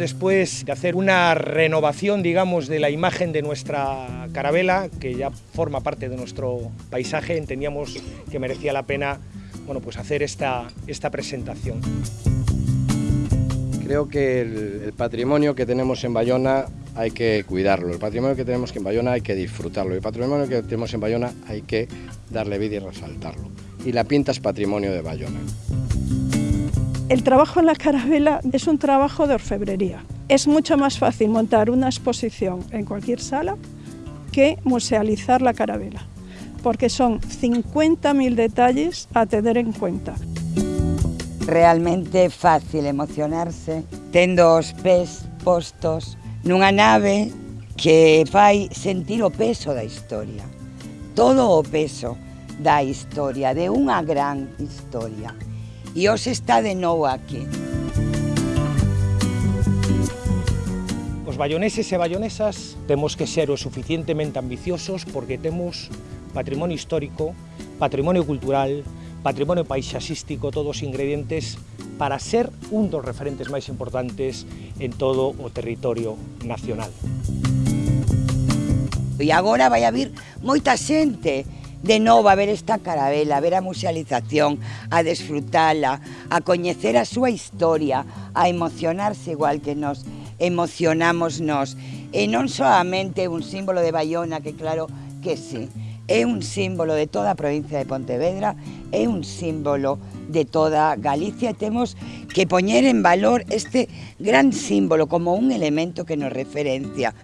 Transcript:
después de hacer una renovación, digamos, de la imagen de nuestra carabela, que ya forma parte de nuestro paisaje, entendíamos que merecía la pena bueno, pues hacer esta, esta presentación. Creo que el, patrimonio que tenemos en Bayona hay que cuidarlo, el patrimonio que tenemos en Bayona hay que disfrutarlo, el patrimonio que tenemos en Bayona hay que darle vida y resaltarlo. Y la pinta es patrimonio de Bayona. El trabajo en la carabela es un trabajo de orfebrería. Es mucho más fácil montar una exposición en cualquier sala que musealizar la carabela, porque son 50.000 detalles a tener en cuenta. Realmente fácil emocionarse tendo os pés postos nunha nave que fai sentir o peso da historia. Todo o peso da historia, de unha gran historia. E hoxe está de novo aquí. Os bayoneses e bayonesas temos que ser o suficientemente ambiciosos porque temos patrimonio histórico, patrimonio cultural, patrimonio paisaxístico, todos os ingredientes para ser un dos referentes máis importantes en todo o territorio nacional. E agora vai haber moita xente de novo a ver esta carabela, a ver a musealización, a desfrutala, a coñecer a súa historia, a emocionarse igual que nos emocionamos nos. E non solamente un símbolo de Bayona, que claro que sí, é un símbolo de toda a provincia de Pontevedra, é un símbolo de toda Galicia e temos que poñer en valor este gran símbolo como un elemento que nos referencia.